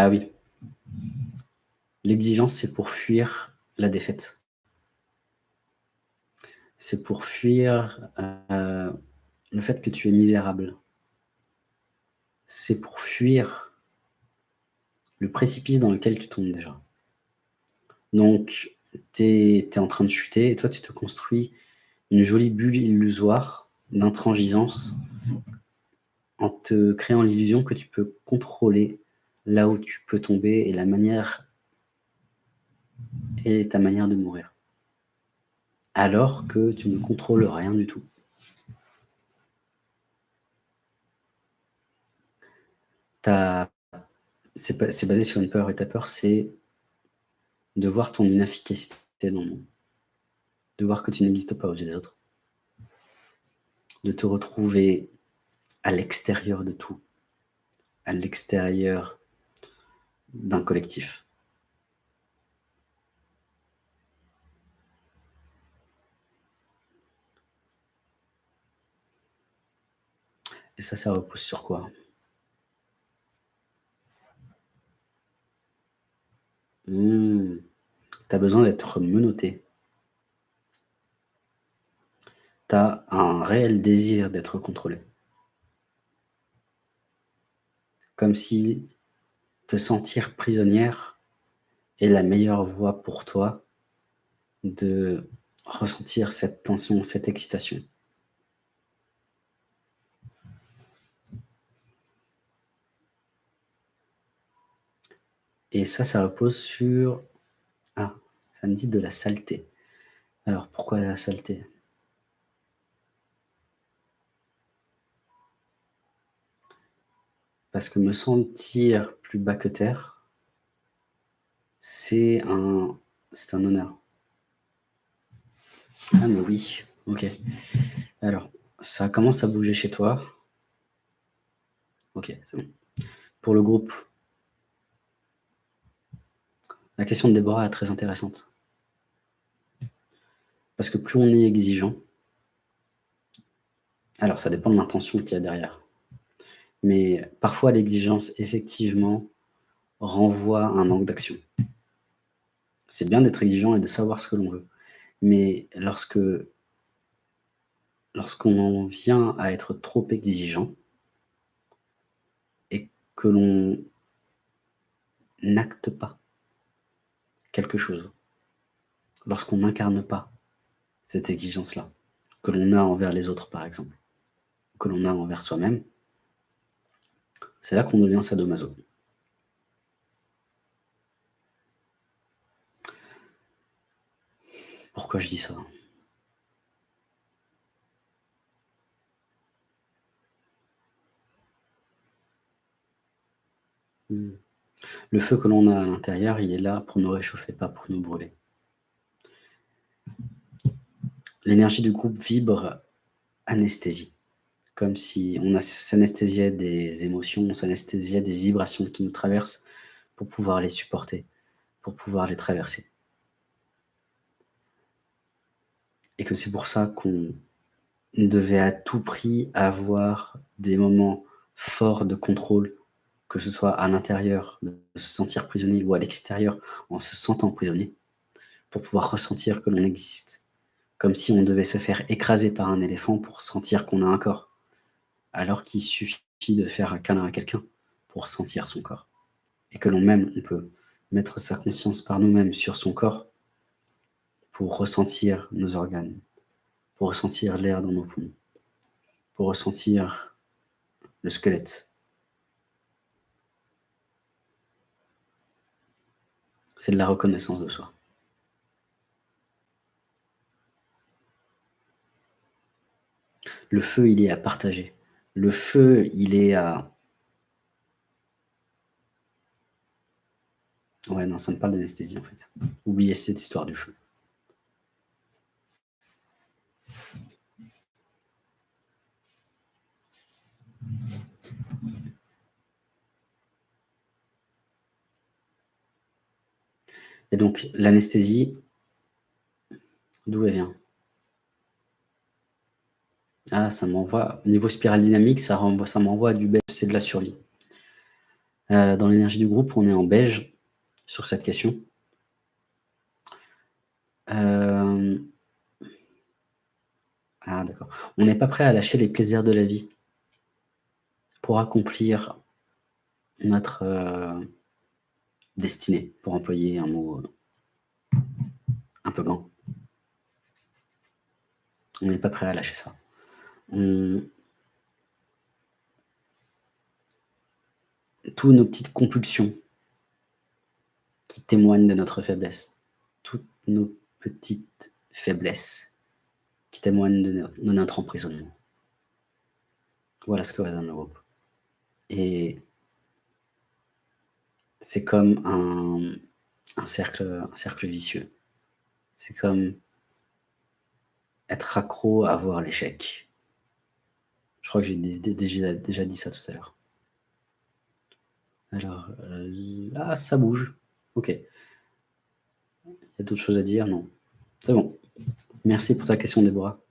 Ah oui. L'exigence, c'est pour fuir la défaite. C'est pour fuir euh, le fait que tu es misérable. C'est pour fuir le précipice dans lequel tu tombes déjà. Donc, tu es, en train de chuter et toi, tu te construis une jolie bulle illusoire d'intransigeance en te créant l'illusion que tu peux contrôler là où tu peux tomber et la manière et ta manière de mourir. Alors que tu ne contrôles rien du tout. C'est basé sur une peur, et ta peur, c'est de voir ton inefficacité dans le monde. De voir que tu n'existes pas aux yeux des autres. De te retrouver à l'extérieur de tout. À l'extérieur d'un collectif. Et ça, ça repose sur quoi? Mmh. Tu as besoin d'être menotté. Tu as un réel désir d'être contrôlé. Comme si te sentir prisonnière est la meilleure voie pour toi de ressentir cette tension, cette excitation. Et ça, ça repose sur... Ah, ça me dit de la saleté. Alors, pourquoi la saleté? Parce que me sentir plus bas que terre, c'est un, un honneur. Ah mais oui, ok. Alors, ça commence à bouger chez toi. Ok, c'est bon. Pour le groupe, la question de Déborah est très intéressante. Parce que plus on est exigeant, alors ça dépend de l'intention qu'il y a derrière. Mais parfois l'exigence, effectivement, renvoie à un manque d'action. C'est bien d'être exigeant et de savoir ce que l'on veut. Mais lorsque lorsqu'on vient à être trop exigeant et que l'on n'acte pas quelque chose, lorsqu'on n'incarne pas cette exigence-là, que l'on a envers les autres par exemple, que l'on a envers soi-même, c'est là qu'on devient sadomaso. Pourquoi je dis ça? Hmm. Le feu que l'on a à l'intérieur, il est là pour nous réchauffer, pas pour nous brûler. L'énergie du groupe vibre anesthésie, comme si on s'anesthésiait des émotions, on s'anesthésiait des vibrations qui nous traversent pour pouvoir les supporter, pour pouvoir les traverser. Et que c'est pour ça qu'on devait à tout prix avoir des moments forts de contrôle que ce soit à l'intérieur, de se sentir prisonnier ou à l'extérieur en se sentant prisonnier, pour pouvoir ressentir que l'on existe. Comme si on devait se faire écraser par un éléphant pour sentir qu'on a un corps, alors qu'il suffit de faire un câlin à quelqu'un pour sentir son corps. Et que l'on même, peut mettre sa conscience par nous-mêmes sur son corps pour ressentir nos organes, pour ressentir l'air dans nos poumons, pour ressentir le squelette, C'est de la reconnaissance de soi. Le feu, il est à partager. Le feu, il est à... Ouais, non, ça ne parle d'anesthésie, en fait. Oubliez cette histoire du feu. Et donc, l'anesthésie, d'où elle vient? Ah, ça m'envoie, au niveau spirale dynamique, ça m'envoie du bête, c'est de la survie. Heu, dans l'énergie du groupe, on est en beige sur cette question. Hem. Ah d'accord. On n'est pas prêt à lâcher les plaisirs de la vie pour accomplir notre, heu, destinée, pour employer un mot, un peu gant. On n'est pas prêt à lâcher ça. On tous nos petites compulsions qui témoignent de notre faiblesse, toutes nos petites faiblesses qui témoignent de no de notre emprisonnement. Voilà ce que résonne le groupe et c'est comme un cercle, un cercle vicieux. C'est comme être accro à voir l'échec. Je crois que j'ai dé dé déjà dit ça tout à l'heure. Alors, heu, là, ça bouge. OK. Il y a d'autres choses à dire? Non. C'est bon. Merci pour ta question, Déborah.